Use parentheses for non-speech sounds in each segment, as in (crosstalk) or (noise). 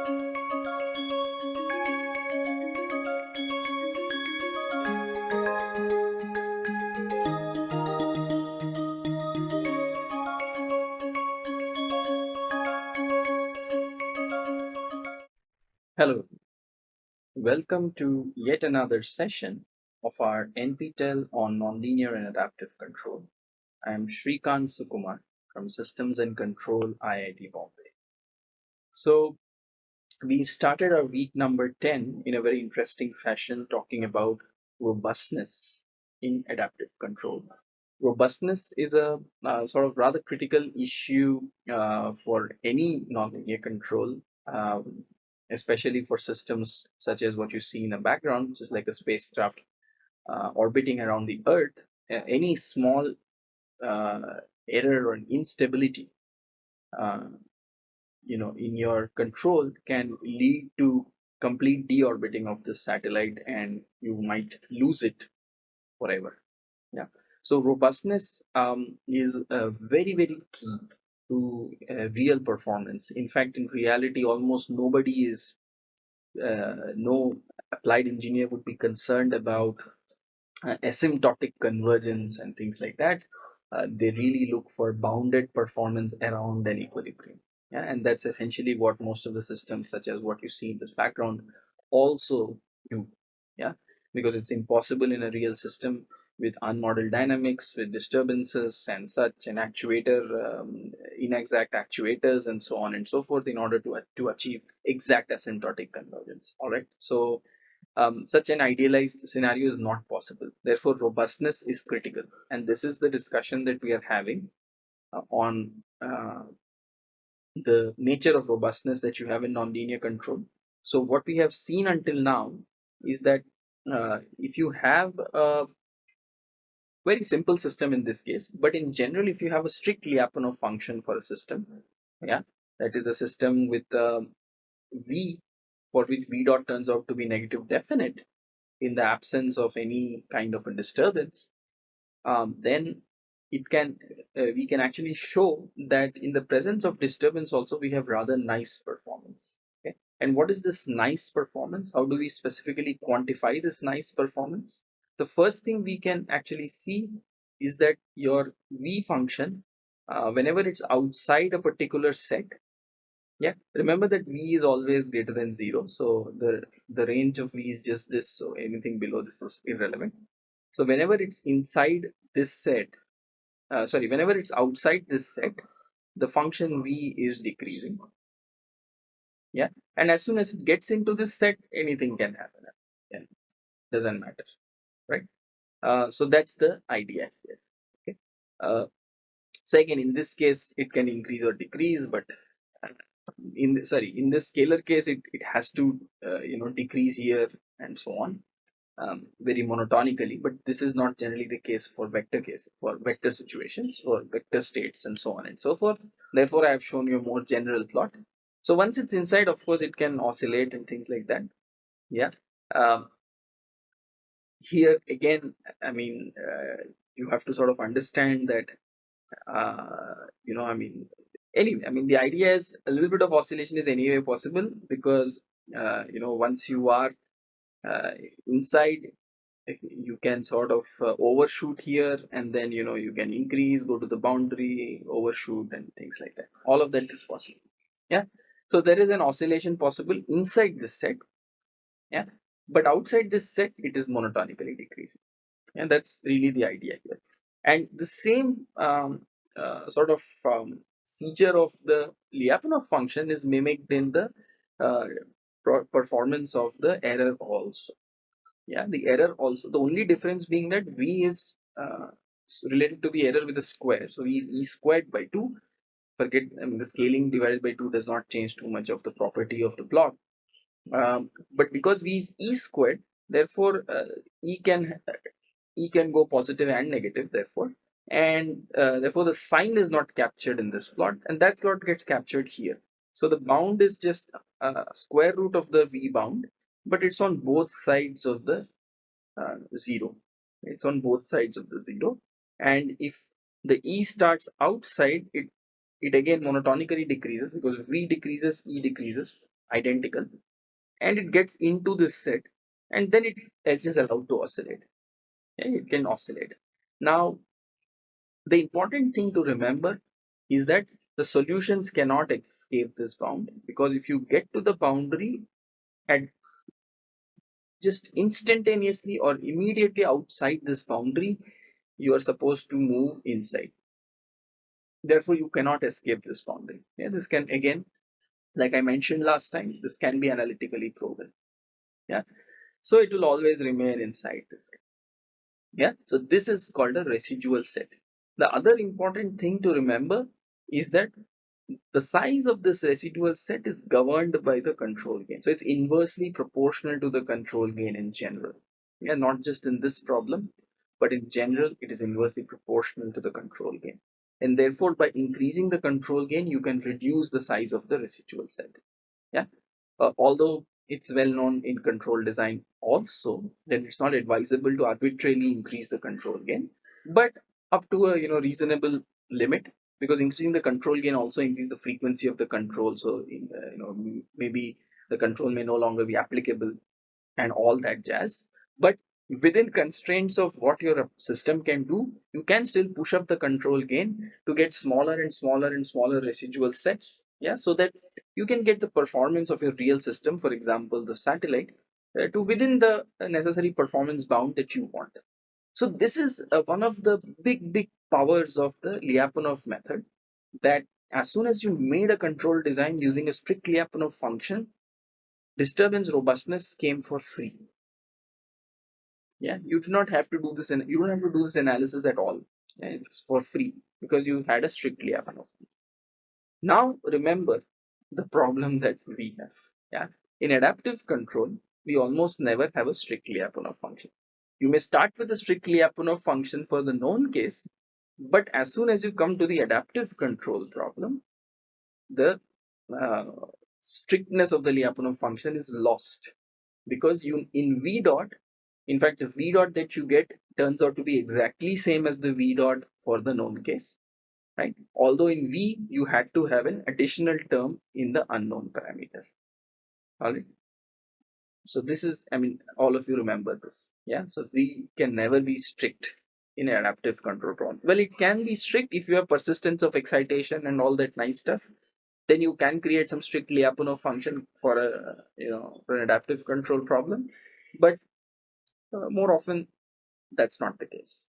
Hello, welcome to yet another session of our NPTEL on Nonlinear and Adaptive Control. I am Srikant Sukumar from Systems and Control IIT Bombay. So we've started our week number 10 in a very interesting fashion talking about robustness in adaptive control. Robustness is a uh, sort of rather critical issue uh, for any nonlinear control um, especially for systems such as what you see in the background, which is like a spacecraft uh, orbiting around the Earth, any small uh, error or instability, uh, you know, in your control can lead to complete deorbiting of the satellite, and you might lose it forever. Yeah. So robustness um, is very very key to uh, real performance. In fact, in reality, almost nobody is, uh, no applied engineer would be concerned about uh, asymptotic convergence and things like that. Uh, they really look for bounded performance around an equilibrium. Yeah, and that's essentially what most of the systems, such as what you see in this background, also do. Yeah, because it's impossible in a real system with unmodeled dynamics, with disturbances and such, and actuator, um, inexact actuators, and so on and so forth, in order to, to achieve exact asymptotic convergence. All right. So, um, such an idealized scenario is not possible. Therefore, robustness is critical. And this is the discussion that we are having uh, on uh, the nature of robustness that you have in nonlinear control. So, what we have seen until now is that uh, if you have a very simple system in this case but in general if you have a strict Lyapunov function for a system yeah that is a system with uh, v for which v dot turns out to be negative definite in the absence of any kind of a disturbance um, then it can uh, we can actually show that in the presence of disturbance also we have rather nice performance okay? And what is this nice performance? How do we specifically quantify this nice performance? The first thing we can actually see is that your v function uh, whenever it's outside a particular set yeah remember that v is always greater than 0 so the the range of v is just this so anything below this is irrelevant. So whenever it's inside this set uh, sorry whenever it's outside this set the function v is decreasing yeah and as soon as it gets into this set anything can happen yeah doesn't matter right? Uh, so that's the idea here. Okay. Uh, so again, in this case, it can increase or decrease, but uh, in the, sorry, in the scalar case, it, it has to uh, you know decrease here and so on um, very monotonically. But this is not generally the case for vector case for vector situations or vector states and so on and so forth. Therefore, I have shown you a more general plot. So once it's inside, of course, it can oscillate and things like that. Yeah. Um, here again i mean uh, you have to sort of understand that uh, you know i mean anyway i mean the idea is a little bit of oscillation is anyway possible because uh, you know once you are uh, inside you can sort of uh, overshoot here and then you know you can increase go to the boundary overshoot and things like that. All of that is possible. Yeah? So there is an oscillation possible inside this set. Yeah? But outside this set it is monotonically decreasing. And that's really the idea here. And the same um, uh, sort of um, feature of the Lyapunov function is mimicked in the uh, performance of the error also. Yeah the error also the only difference being that v is uh, related to the error with a square. So e, e squared by 2 forget I mean, the scaling divided by 2 does not change too much of the property of the block. Um, but because v is e squared therefore uh, e can e can go positive and negative therefore. And uh, therefore the sign is not captured in this plot and that plot gets captured here so the bound is just uh, square root of the v bound but it's on both sides of the uh, zero. It's on both sides of the zero. And if the e starts outside it it again monotonically decreases because v decreases e decreases identical. And it gets into this set and then it is just allowed to oscillate. It can oscillate. Now the important thing to remember is that the solutions cannot escape this bound because if you get to the boundary at just instantaneously or immediately outside this boundary you are supposed to move inside. Therefore you cannot escape this boundary. Yeah this can again like i mentioned last time this can be analytically proven. Yeah so it will always remain inside this. Yeah so this is called a residual set. The other important thing to remember is that the size of this residual set is governed by the control gain. So it's inversely proportional to the control gain in general. Yeah not just in this problem but in general it is inversely proportional to the control gain. And therefore by increasing the control gain you can reduce the size of the residual set. Yeah uh, although it's well known in control design also that it's not advisable to arbitrarily increase the control gain but up to a you know reasonable limit because increasing the control gain also increase the frequency of the control. So in, uh, you know maybe the control may no longer be applicable and all that jazz. But within constraints of what your system can do you can still push up the control gain to get smaller and smaller and smaller residual sets. Yeah so that you can get the performance of your real system for example the satellite uh, to within the necessary performance bound that you want so this is uh, one of the big big powers of the lyapunov method that as soon as you made a control design using a strict lyapunov function disturbance robustness came for free. Yeah you do not have to do this and you don't have to do this analysis at all. It's for free because you had a strict lyapunov. Now remember the problem that we have. Yeah in adaptive control we almost never have a strict lyapunov function you may start with a strict lyapunov function for the known case but as soon as you come to the adaptive control problem the uh, strictness of the lyapunov function is lost because you in v dot in fact the v dot that you get turns out to be exactly same as the v dot for the known case right? Although in v you had to have an additional term in the unknown parameter. All right so this is i mean all of you remember this. Yeah? So we can never be strict in an adaptive control problem well it can be strict if you have persistence of excitation and all that nice stuff. Then you can create some strict lyapunov function for a you know for an adaptive control problem. But uh, more often that's not the case.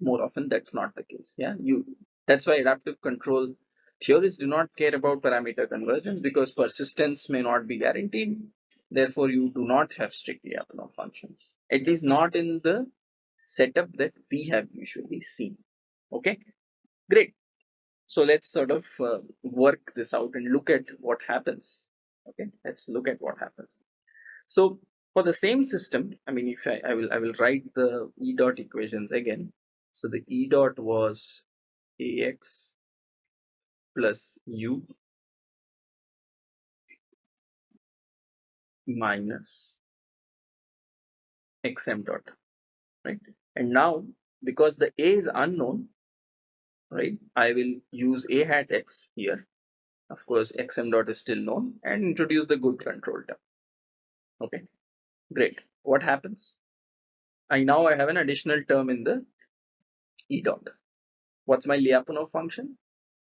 More often that's not the case. Yeah? You that's why adaptive control theories do not care about parameter convergence because persistence may not be guaranteed Therefore, you do not have strictly Lyapunov functions, at least not in the setup that we have usually seen. Okay, great. So let's sort of uh, work this out and look at what happens. Okay, let's look at what happens. So for the same system, I mean, if I, I will, I will write the E dot equations again. So the E dot was AX plus U minus xm dot right? And now because the a is unknown right i will use a hat x here. Of course xm dot is still known and introduce the good control term. Okay great. What happens? I now i have an additional term in the e dot. What's my lyapunov function?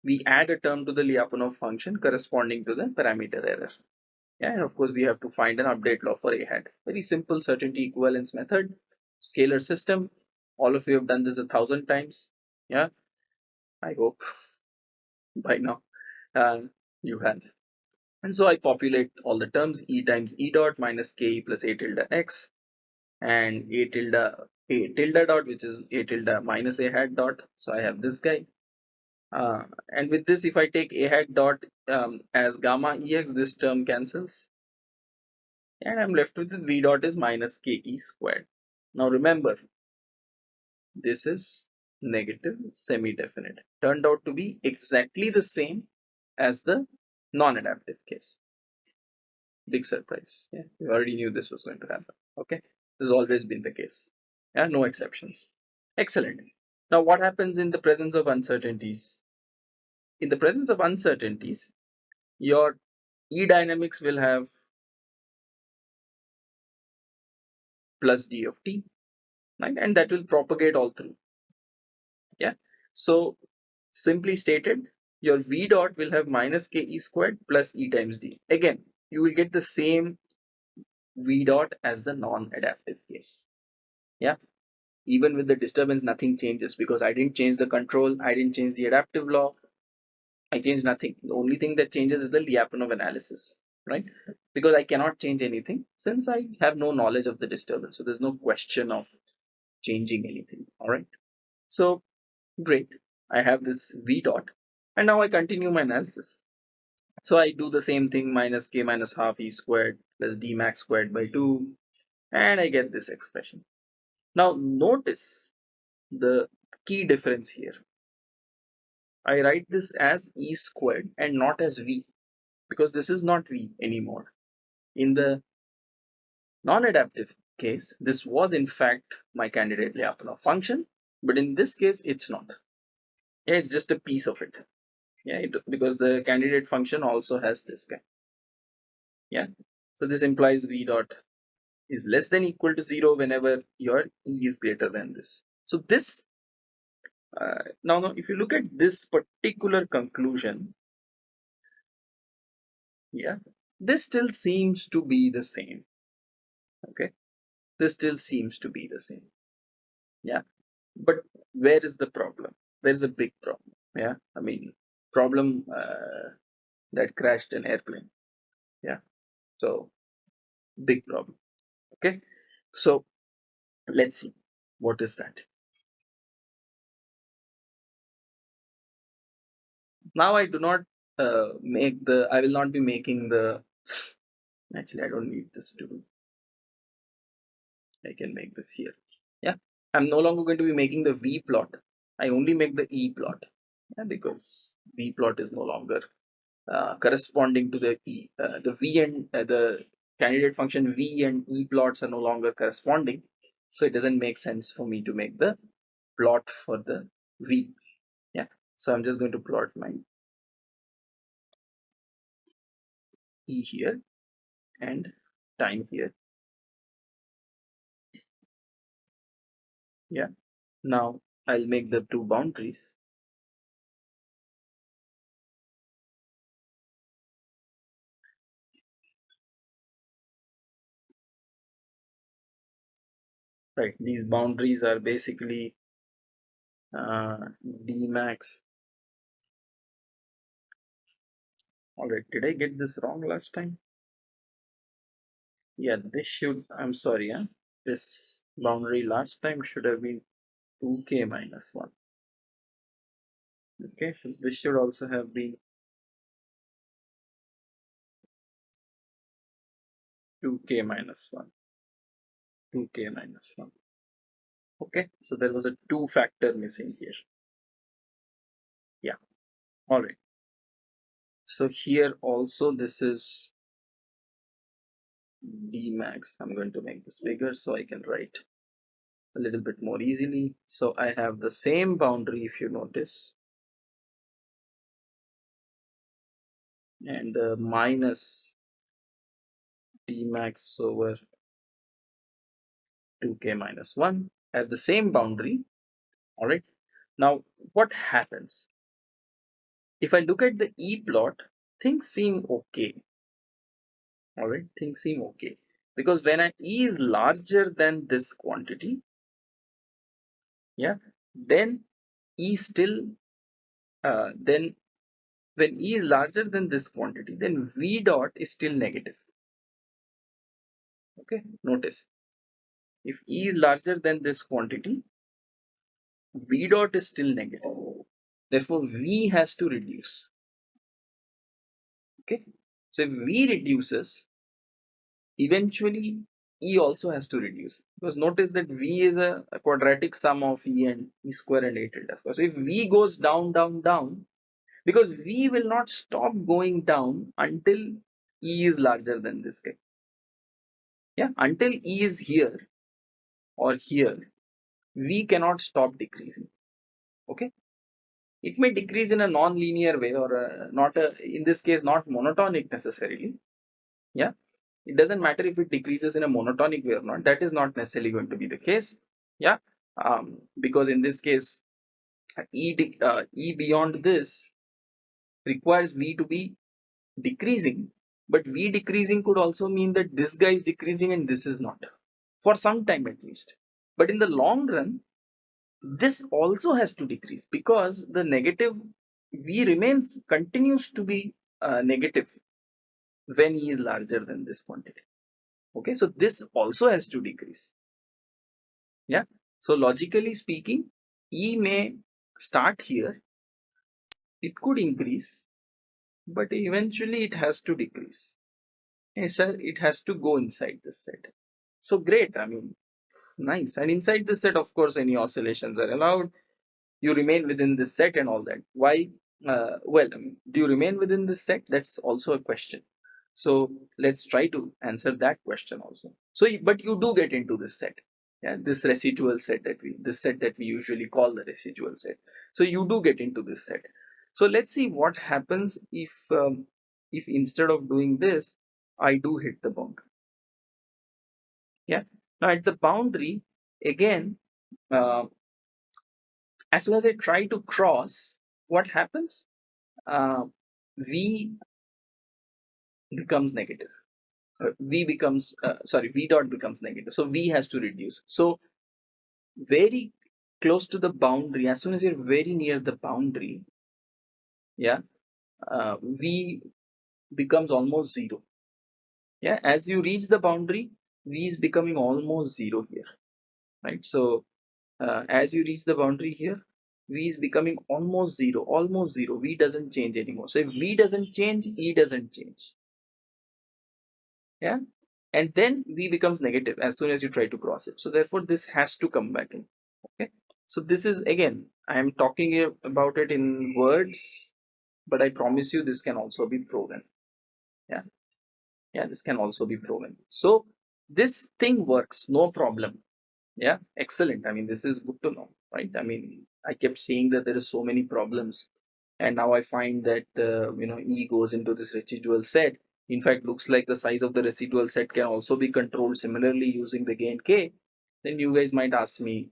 We add a term to the lyapunov function corresponding to the parameter error yeah, and of course we have to find an update law for a hat. Very simple certainty equivalence method, scalar system. All of you have done this a thousand times. Yeah, I hope by now uh, you have. And so I populate all the terms e times e dot minus ke plus a tilde x and a tilde a tilde dot which is a tilde minus a hat dot. So I have this guy uh, and with this, if I take a hat dot um, as gamma ex, this term cancels. And I'm left with v dot is minus ke squared. Now remember, this is negative semi-definite. Turned out to be exactly the same as the non-adaptive case. Big surprise. Yeah, we already knew this was going to happen. Okay, this has always been the case. Yeah, no exceptions. Excellent. Now, what happens in the presence of uncertainties? In the presence of uncertainties, your E dynamics will have plus d of t, right? And that will propagate all through. Yeah. So simply stated, your v dot will have minus k e squared plus e times d. Again, you will get the same v dot as the non-adaptive case. Yeah. Even with the disturbance, nothing changes because I didn't change the control, I didn't change the adaptive law, I changed nothing. The only thing that changes is the Lyapunov analysis, right? Because I cannot change anything since I have no knowledge of the disturbance. So there's no question of changing anything. All right. So great. I have this V dot and now I continue my analysis. So I do the same thing minus k minus half e squared plus d max squared by 2 and I get this expression. Now notice the key difference here. I write this as e squared and not as v because this is not v anymore. In the non-adaptive case, this was in fact my candidate Lyapunov function, but in this case, it's not. Yeah, it's just a piece of it. Yeah, it, because the candidate function also has this guy. Yeah, so this implies v dot is less than equal to zero whenever your e is greater than this. So this uh, now, now, if you look at this particular conclusion, yeah, this still seems to be the same. Okay, this still seems to be the same. Yeah, but where is the problem? There is a big problem. Yeah, I mean, problem uh, that crashed an airplane. Yeah, so big problem. Okay, so let's see what is that. now I do not uh, make the, I will not be making the, actually I don't need this to, I can make this here. Yeah, I'm no longer going to be making the V plot. I only make the E plot yeah, because V plot is no longer uh, corresponding to the E. Uh, the V and uh, the candidate function V and E plots are no longer corresponding. So it doesn't make sense for me to make the plot for the V. Yeah, so I'm just going to plot my E here and time here. Yeah, now I'll make the two boundaries. Right, these boundaries are basically uh, D max. Alright, did I get this wrong last time? Yeah, this should, I'm sorry, huh? this boundary last time should have been 2k minus 1. Okay, so this should also have been 2k minus 1. 2k minus 1. Okay, so there was a 2 factor missing here. Yeah, alright. So here also this is d max. I'm going to make this bigger so I can write a little bit more easily. So I have the same boundary if you notice. And uh, minus d max over 2k minus 1 I have the same boundary. All right. Now what happens? If I look at the E plot things seem okay. All right. Things seem okay. Because when I E is larger than this quantity yeah then E still uh, then when E is larger than this quantity then V dot is still negative. Okay. Notice if E is larger than this quantity, V dot is still negative. Therefore, V has to reduce. Okay. So if V reduces, eventually E also has to reduce. Because notice that V is a, a quadratic sum of E and E square and A tilde square. So if V goes down, down, down, because V will not stop going down until E is larger than this guy. Yeah, until E is here, or here, V cannot stop decreasing. Okay. it may decrease in a non-linear way or a, not a in this case not monotonic necessarily. Yeah? It doesn't matter if it decreases in a monotonic way or not. That is not necessarily going to be the case. Yeah? Um, because in this case e, uh, e beyond this requires v to be decreasing. But v decreasing could also mean that this guy is decreasing and this is not for some time at least. But in the long run this also has to decrease because the negative v remains continues to be uh, negative when e is larger than this quantity. Okay so this also has to decrease. Yeah so logically speaking e may start here it could increase but eventually it has to decrease. Hey sir it has to go inside this set so great. I mean nice. And inside this set of course any oscillations are allowed. You remain within this set and all that. Why? Uh, well I mean, do you remain within this set? That's also a question. So let's try to answer that question also. So but you do get into this set. Yeah this residual set that we this set that we usually call the residual set. So you do get into this set. So let's see what happens if um, if instead of doing this i do hit the boundary yeah now at the boundary, again, uh, as soon as I try to cross, what happens? Uh, v becomes negative. Uh, v becomes, uh, sorry, v dot becomes negative. So v has to reduce. So very close to the boundary, as soon as you're very near the boundary, yeah, uh, v becomes almost zero. Yeah, as you reach the boundary, v is becoming almost zero here right? So uh, as you reach the boundary here v is becoming almost zero almost zero. V doesn't change anymore. So if v doesn't change e doesn't change. Yeah? And then v becomes negative as soon as you try to cross it. So therefore this has to come back in. Okay? So this is again i am talking about it in words but i promise you this can also be proven. Yeah? Yeah this can also be proven. So this thing works no problem. Yeah excellent. I mean this is good to know right? I mean i kept saying that there is so many problems and now i find that uh, you know e goes into this residual set. In fact looks like the size of the residual set can also be controlled similarly using the gain k. Then you guys might ask me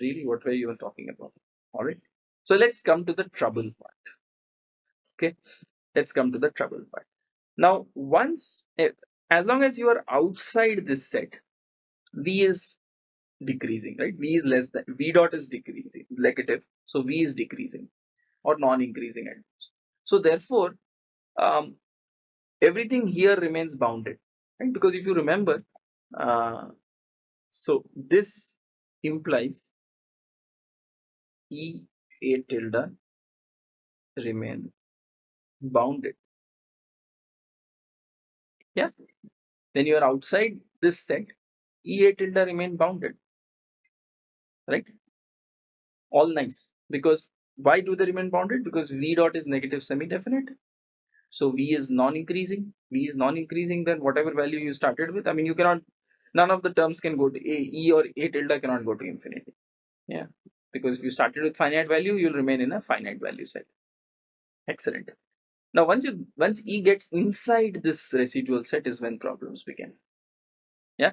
really? What were you talking about? All right. So let's come to the trouble part. Okay? Let's come to the trouble part. Now once eh, as long as you are outside this set v is decreasing right? V is less than v dot is decreasing negative. So v is decreasing or non-increasing at most. So therefore um, everything here remains bounded right? Because if you remember uh, so this implies e a tilde remain bounded. Yeah when you are outside this set ea tilde remain bounded right? All nice. Because why do they remain bounded? Because v dot is negative semi-definite. So v is non-increasing. V is non-increasing then whatever value you started with i mean you cannot none of the terms can go to a e or a tilde cannot go to infinity. Yeah. Because if you started with finite value you'll remain in a finite value set. Excellent now, once you once E gets inside this residual set is when problems begin. Yeah,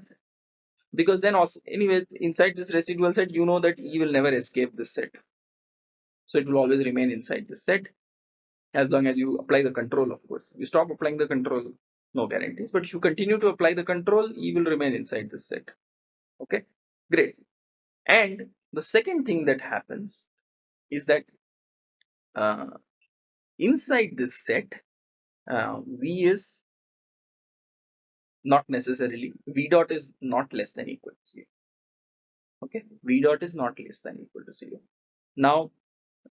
because then also anyway inside this residual set you know that E will never escape this set. So it will always remain inside this set as long as you apply the control, of course. You stop applying the control, no guarantees. But if you continue to apply the control, E will remain inside this set. Okay, great. And the second thing that happens is that uh, inside this set uh, v is not necessarily v dot is not less than equal to 0 okay? V dot is not less than equal to 0 now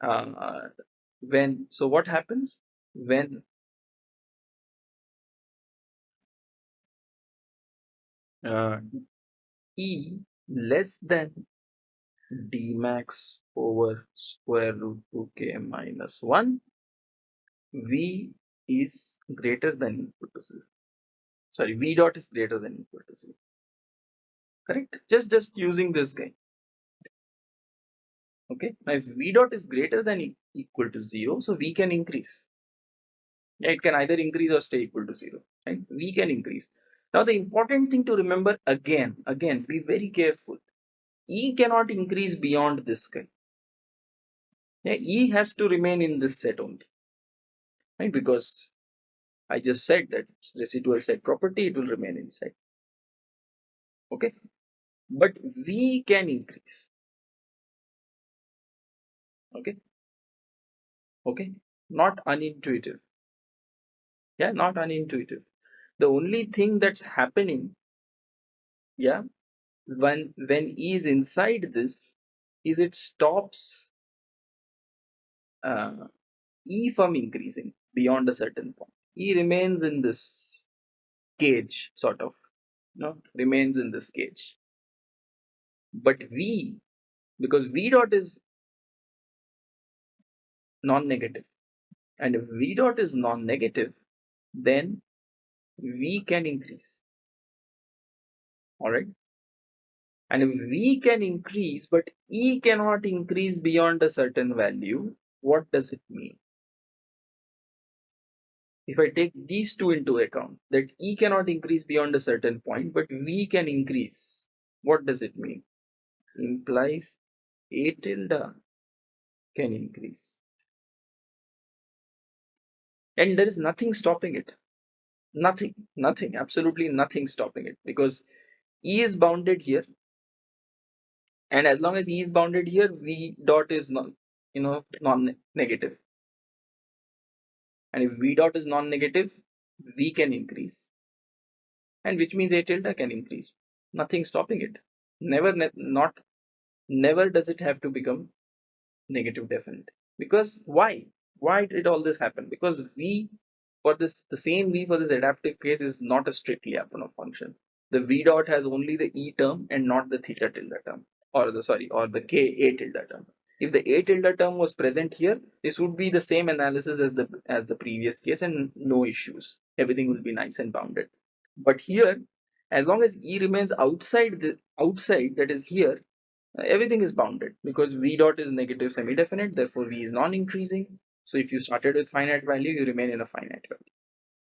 uh, when so what happens? When uh, e less than d max over square root 2k minus 1 v is greater than equal to 0 sorry v dot is greater than equal to 0 correct just just using this guy Okay, now if v dot is greater than e equal to 0, so v can increase. Yeah, it can either increase or stay equal to 0. Right? V can increase. Now the important thing to remember again, again, be very careful. E cannot increase beyond this guy. Yeah, E has to remain in this set only. Right? Because I just said that residual set property, it will remain inside. Okay. But V can increase. Okay. Okay. Not unintuitive. Yeah, not unintuitive. The only thing that's happening, yeah, when when E is inside this, is it stops uh, E from increasing beyond a certain point. E remains in this cage, sort of, you know, remains in this cage. But V, because V dot is non-negative, and if V dot is non-negative, then V can increase. All right. And if V can increase, but E cannot increase beyond a certain value, what does it mean? If I take these two into account, that E cannot increase beyond a certain point, but V can increase, what does it mean? Implies A tilde can increase. And there is nothing stopping it. Nothing, nothing, absolutely nothing stopping it because E is bounded here. And as long as E is bounded here, V dot is non you know, non-negative. And if V dot is non-negative, V can increase. And which means A tilde can increase. Nothing stopping it. Never, ne not, never does it have to become negative definite. Because why? Why did all this happen? Because V for this, the same V for this adaptive case is not a strictly Lyapunov function. The V dot has only the E term and not the theta tilde term, or the sorry, or the K A tilde term. If the A tilde term was present here, this would be the same analysis as the as the previous case and no issues. Everything will be nice and bounded. But here, as long as E remains outside the outside, that is here, everything is bounded because V dot is negative semi-definite, therefore V is non-increasing. So if you started with finite value, you remain in a finite value.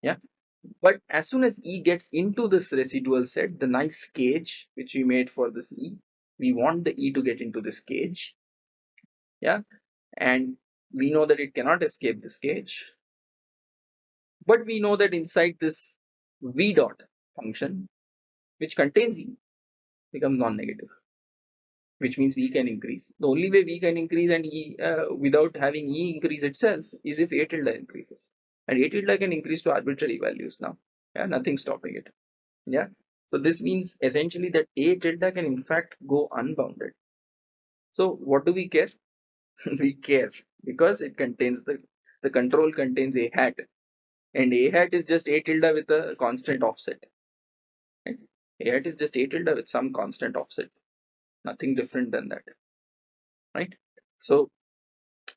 Yeah. But as soon as E gets into this residual set, the nice cage which we made for this E, we want the E to get into this cage. Yeah. And we know that it cannot escape this cage. But we know that inside this V dot function, which contains E, becomes non-negative which means V can increase. The only way V can increase and E uh, without having E increase itself is if A tilde increases. And A tilde can increase to arbitrary values now. Yeah, nothing stopping it. Yeah. So this means essentially that A tilde can in fact go unbounded. So what do we care? (laughs) we care because it contains the the control contains A hat. And A hat is just A tilde with a constant offset. Right? A hat is just A tilde with some constant offset. Nothing different than that. Right? So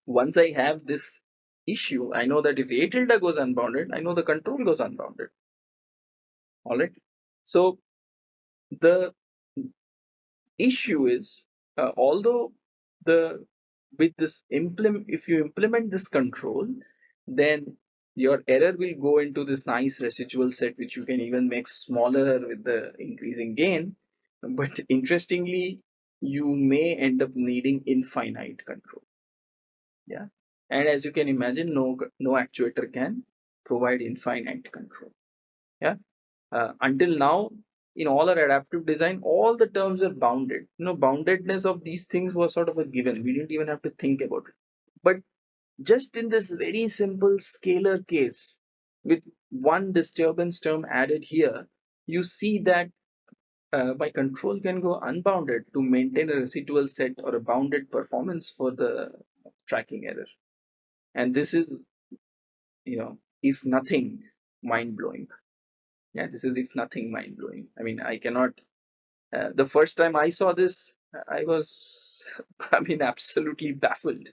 once i have this issue i know that if a tilde goes unbounded i know the control goes unbounded. All right so the issue is uh, although the with this implement if you implement this control then your error will go into this nice residual set which you can even make smaller with the increasing gain. But interestingly you may end up needing infinite control. Yeah? And as you can imagine no no actuator can provide infinite control. Yeah? Uh, until now in all our adaptive design all the terms are bounded you know boundedness of these things was sort of a given we didn't even have to think about it but just in this very simple scalar case with one disturbance term added here you see that uh, my control can go unbounded to maintain a residual set or a bounded performance for the tracking error. And this is, you know, if nothing, mind blowing. Yeah, this is if nothing mind blowing. I mean, I cannot. Uh, the first time I saw this, I was, (laughs) I mean, absolutely baffled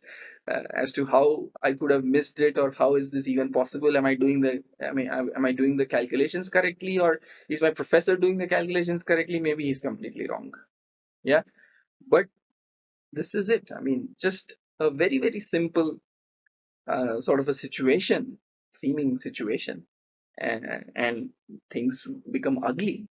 uh, as to how I could have missed it or how is this even possible? Am I doing the, I mean, am I doing the calculations correctly or is my professor doing the calculations correctly? Maybe he's completely wrong. Yeah. But this is it. I mean, just a very, very simple uh, sort of a situation, seeming situation, and, and things become ugly.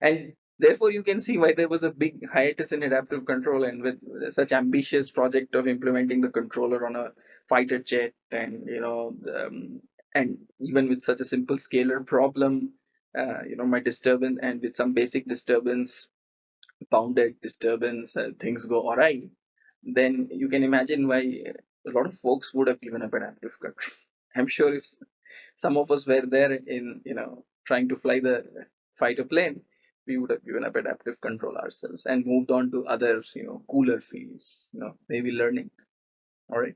And therefore, you can see why there was a big hiatus in adaptive control, and with such ambitious project of implementing the controller on a fighter jet, and you know, um, and even with such a simple scalar problem, uh, you know, my disturbance and with some basic disturbance, bounded disturbance, uh, things go awry. Then you can imagine why a lot of folks would have given up adaptive control. (laughs) I'm sure if some of us were there in, you know, trying to fly the fighter plane, we would have given up adaptive control ourselves and moved on to other, you know, cooler fields, you know, maybe learning. All right.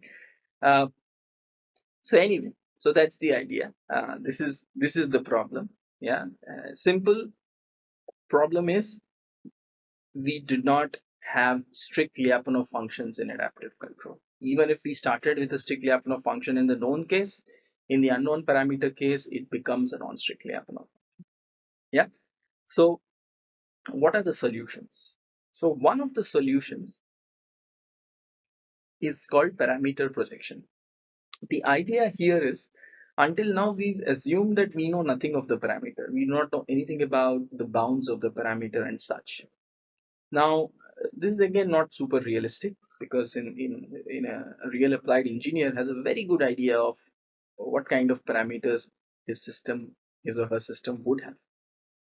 Uh, so anyway, so that's the idea. Uh, this is this is the problem. Yeah. Uh, simple problem is we do not have strict Lyapunov functions in adaptive control. Even if we started with a strict Lyapunov function in the known case, in the unknown parameter case, it becomes a non-strictly function. Yeah. So what are the solutions? So one of the solutions is called parameter projection. The idea here is until now we've assumed that we know nothing of the parameter. We do not know anything about the bounds of the parameter and such. Now, this is again not super realistic because in, in, in a real applied engineer has a very good idea of what kind of parameters his system, his or her system would have.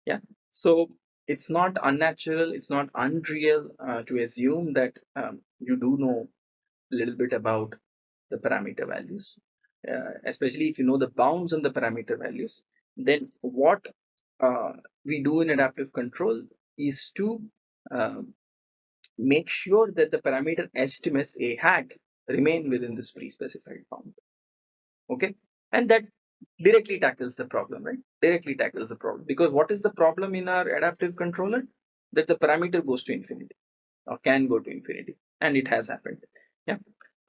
Yeah. So it's not unnatural, it's not unreal uh, to assume that um, you do know a little bit about the parameter values, uh, especially if you know the bounds on the parameter values. Then what uh, we do in adaptive control is to um, make sure that the parameter estimates a hat remain within this pre-specified bound. Okay, and that directly tackles the problem, right? Directly tackles the problem because what is the problem in our adaptive controller? That the parameter goes to infinity or can go to infinity, and it has happened. Yeah.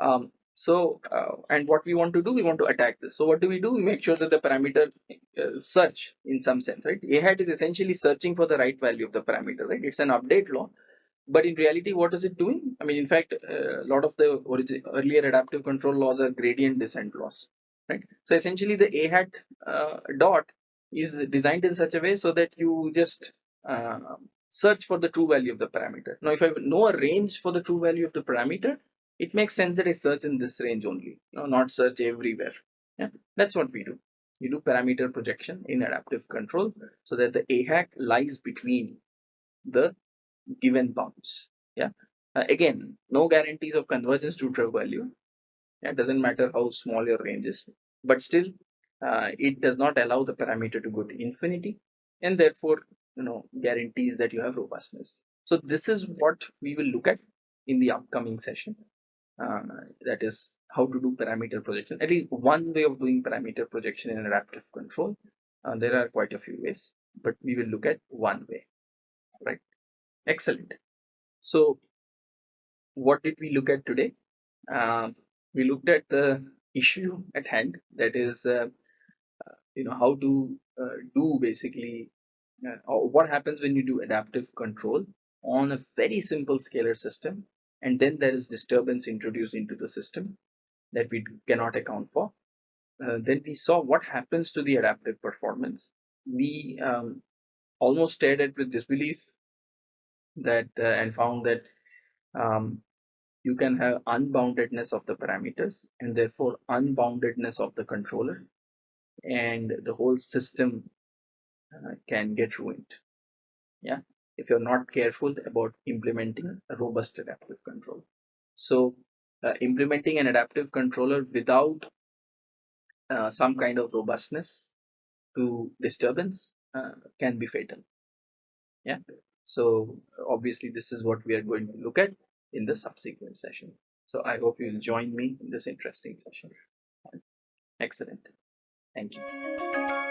Um, so, uh, and what we want to do, we want to attack this. So what do we do? We make sure that the parameter uh, search in some sense, right? A hat is essentially searching for the right value of the parameter, right? It's an update law. But in reality, what is it doing? I mean, in fact, uh, a lot of the earlier adaptive control laws are gradient descent laws, right? So essentially the A hat uh, dot is designed in such a way so that you just uh, search for the true value of the parameter. Now, if I know a range for the true value of the parameter, it makes sense that I search in this range only, no, not search everywhere. Yeah, that's what we do. We do parameter projection in adaptive control so that the A hat lies between the given bounds. Yeah. Uh, again, no guarantees of convergence to true value. It doesn't matter how small your range is, but still, uh, it does not allow the parameter to go to infinity, and therefore, you know, guarantees that you have robustness. So this is what we will look at in the upcoming session. Uh, that is how to do parameter projection. At least one way of doing parameter projection in adaptive control. Uh, there are quite a few ways, but we will look at one way, right? Excellent. So what did we look at today? Uh, we looked at the issue at hand, that is, uh, uh you know, how to uh, do basically, or what happens when you do adaptive control on a very simple scalar system and then there is disturbance introduced into the system that we cannot account for. Uh, then we saw what happens to the adaptive performance. We um, almost stared at with disbelief that uh, and found that um, you can have unboundedness of the parameters and therefore unboundedness of the controller and the whole system uh, can get ruined yeah if you're not careful about implementing a robust adaptive control. So uh, implementing an adaptive controller without uh, some kind of robustness to disturbance uh, can be fatal. Yeah. So obviously this is what we are going to look at in the subsequent session. So I hope you'll join me in this interesting session. Excellent. Thank you.